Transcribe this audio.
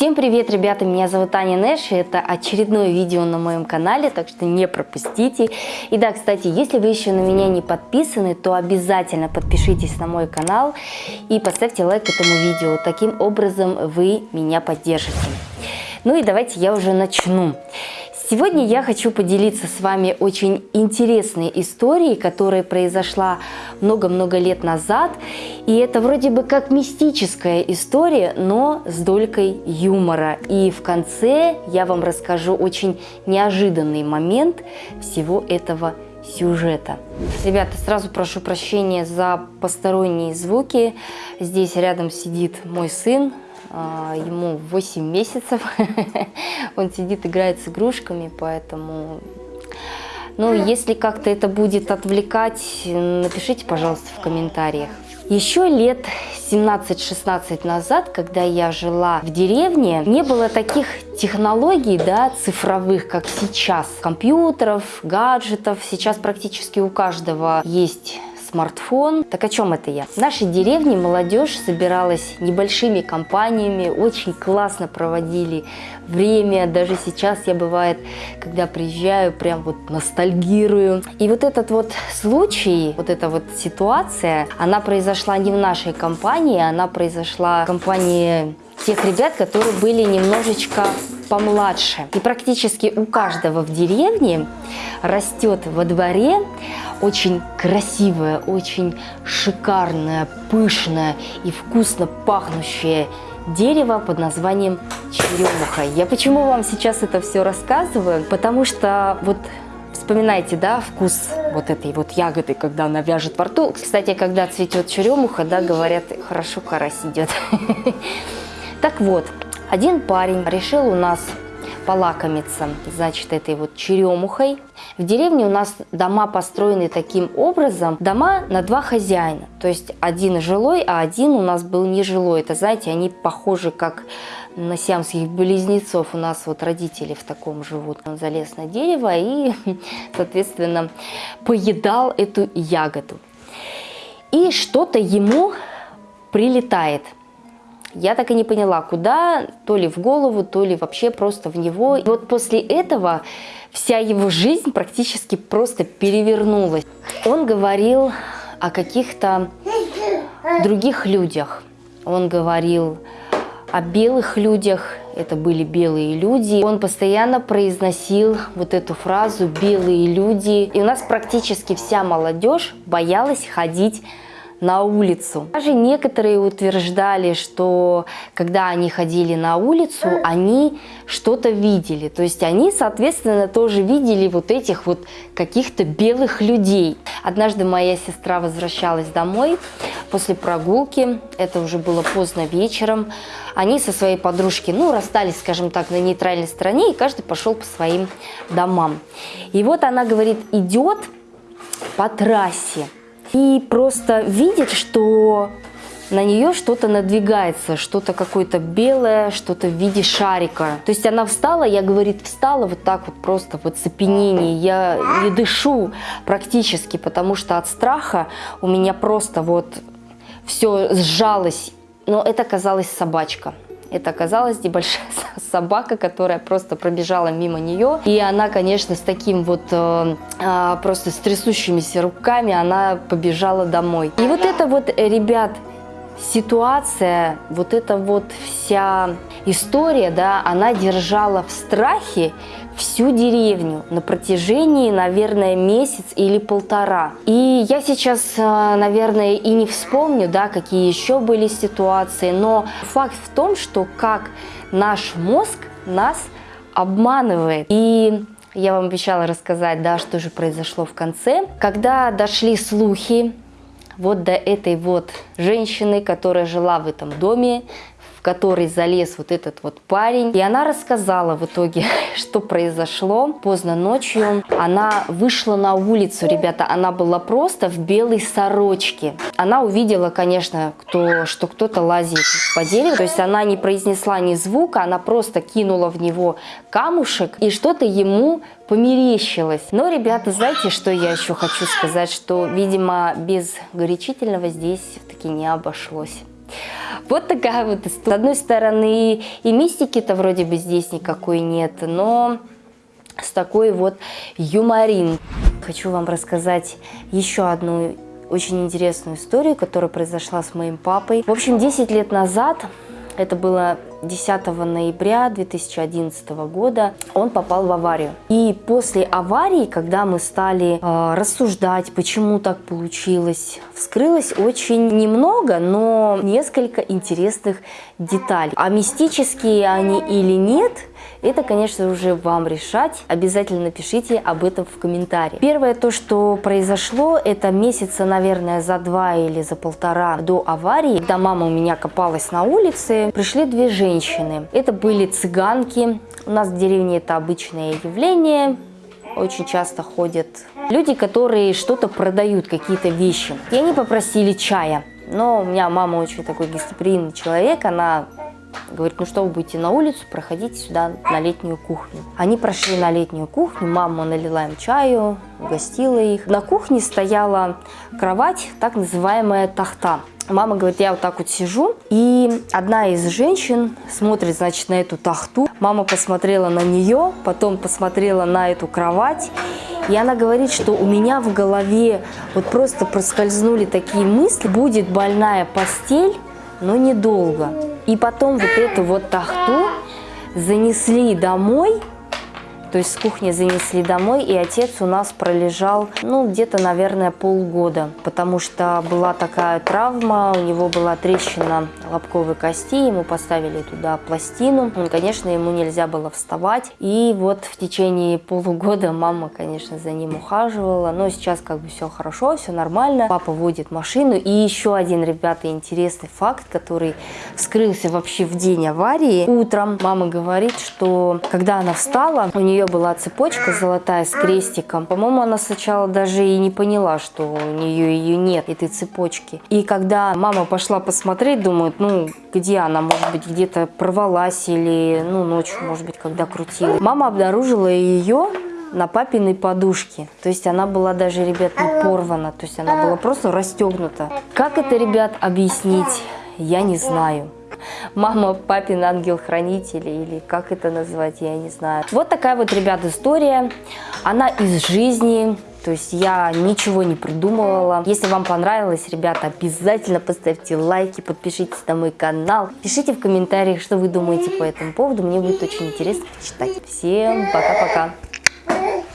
Всем привет, ребята! Меня зовут Аня Нэш, и это очередное видео на моем канале, так что не пропустите. И да, кстати, если вы еще на меня не подписаны, то обязательно подпишитесь на мой канал и поставьте лайк этому видео. Таким образом вы меня поддержите. Ну и давайте я уже начну. Сегодня я хочу поделиться с вами очень интересной историей, которая произошла много-много лет назад. И это вроде бы как мистическая история, но с долькой юмора. И в конце я вам расскажу очень неожиданный момент всего этого сюжета. Ребята, сразу прошу прощения за посторонние звуки. Здесь рядом сидит мой сын, а, ему 8 месяцев, он сидит, играет с игрушками, поэтому... Ну, если как-то это будет отвлекать, напишите, пожалуйста, в комментариях. Еще лет 17-16 назад, когда я жила в деревне, не было таких технологий да, цифровых, как сейчас. Компьютеров, гаджетов. Сейчас практически у каждого есть смартфон. Так о чем это я? В нашей деревне молодежь собиралась небольшими компаниями, очень классно проводили время. Даже сейчас я бывает, когда приезжаю, прям вот ностальгирую. И вот этот вот случай, вот эта вот ситуация, она произошла не в нашей компании, она произошла в компании тех ребят, которые были немножечко помладше. И практически у каждого в деревне растет во дворе очень красивое, очень шикарное, пышное и вкусно пахнущее дерево под названием черемуха. Я почему вам сейчас это все рассказываю? Потому что вот вспоминайте, да, вкус вот этой вот ягоды, когда она вяжет во рту. Кстати, когда цветет черемуха, да, говорят, хорошо карась идет. Так вот, один парень решил у нас полакомиться, значит, этой вот черемухой. В деревне у нас дома построены таким образом, дома на два хозяина. То есть один жилой, а один у нас был нежилой. Это, знаете, они похожи как на сиамских близнецов. У нас вот родители в таком живут. Он залез на дерево и, соответственно, поедал эту ягоду. И что-то ему прилетает – я так и не поняла, куда, то ли в голову, то ли вообще просто в него. И вот после этого вся его жизнь практически просто перевернулась. Он говорил о каких-то других людях. Он говорил о белых людях, это были белые люди. Он постоянно произносил вот эту фразу «белые люди». И у нас практически вся молодежь боялась ходить на улицу. Даже некоторые утверждали, что когда они ходили на улицу, они что-то видели. То есть они, соответственно, тоже видели вот этих вот каких-то белых людей. Однажды моя сестра возвращалась домой после прогулки, это уже было поздно вечером. Они со своей подружки, ну, расстались, скажем так, на нейтральной стороне, и каждый пошел по своим домам. И вот она говорит, идет по трассе, и просто видит, что на нее что-то надвигается, что-то какое-то белое, что-то в виде шарика. То есть она встала, я, говорит, встала вот так вот просто в оцепенении. Я не дышу практически, потому что от страха у меня просто вот все сжалось. Но это казалась собачка. Это оказалась небольшая собака, которая просто пробежала мимо нее. И она, конечно, с таким вот э, э, просто с трясущимися руками она побежала домой. И вот это вот, э, ребят, ситуация, вот эта вот вся история, да, она держала в страхе всю деревню на протяжении, наверное, месяц или полтора. И я сейчас, э, наверное, и не вспомню, да, какие еще были ситуации, но факт в том, что как наш мозг нас обманывает. И я вам обещала рассказать, да, что же произошло в конце. Когда дошли слухи вот до этой вот женщины, которая жила в этом доме, в который залез вот этот вот парень. И она рассказала в итоге, что произошло. Поздно ночью она вышла на улицу, ребята, она была просто в белой сорочке. Она увидела, конечно, кто, что кто-то лазит по дереву, то есть она не произнесла ни звука, она просто кинула в него камушек и что-то ему померещилось. Но, ребята, знаете, что я еще хочу сказать, что, видимо, без горячительного здесь все-таки не обошлось. Вот такая вот история. С одной стороны, и мистики-то вроде бы здесь никакой нет, но с такой вот юморин. Хочу вам рассказать еще одну очень интересную историю, которая произошла с моим папой. В общем, 10 лет назад, это было 10 ноября 2011 года он попал в аварию. И после аварии, когда мы стали э, рассуждать, почему так получилось, вскрылось очень немного, но несколько интересных деталей. А мистические они или нет – это, конечно, уже вам решать. Обязательно напишите об этом в комментарии. Первое то, что произошло, это месяца, наверное, за два или за полтора до аварии, когда мама у меня копалась на улице, пришли две женщины. Это были цыганки. У нас в деревне это обычное явление. Очень часто ходят люди, которые что-то продают, какие-то вещи. И они попросили чая. Но у меня мама очень такой гостеприимный человек, она Говорит, ну что вы будете на улицу, проходите сюда на летнюю кухню. Они прошли на летнюю кухню, мама налила им чаю, угостила их. На кухне стояла кровать, так называемая тахта. Мама говорит, я вот так вот сижу, и одна из женщин смотрит, значит, на эту тахту. Мама посмотрела на нее, потом посмотрела на эту кровать, и она говорит, что у меня в голове вот просто проскользнули такие мысли, будет больная постель, но недолго. И потом вот эту вот тахту занесли домой. То есть с кухни занесли домой, и отец у нас пролежал, ну, где-то, наверное, полгода, потому что была такая травма, у него была трещина лобковой кости, ему поставили туда пластину, ну, конечно, ему нельзя было вставать, и вот в течение полугода мама, конечно, за ним ухаживала, но сейчас как бы все хорошо, все нормально, папа водит машину, и еще один, ребята, интересный факт, который вскрылся вообще в день аварии. Утром мама говорит, что когда она встала, у нее была цепочка золотая с крестиком. По-моему, она сначала даже и не поняла, что у нее ее нет, этой цепочки. И когда мама пошла посмотреть, думает, ну, где она, может быть, где-то порвалась или, ну, ночью, может быть, когда крутила. Мама обнаружила ее на папиной подушке. То есть она была даже, ребят, не порвана. То есть она была просто расстегнута. Как это, ребят, объяснить, я не знаю мама, папин ангел-хранитель, или как это назвать, я не знаю. Вот такая вот, ребят, история. Она из жизни, то есть я ничего не придумывала. Если вам понравилось, ребята, обязательно поставьте лайки, подпишитесь на мой канал. Пишите в комментариях, что вы думаете по этому поводу. Мне будет очень интересно почитать. Всем пока-пока.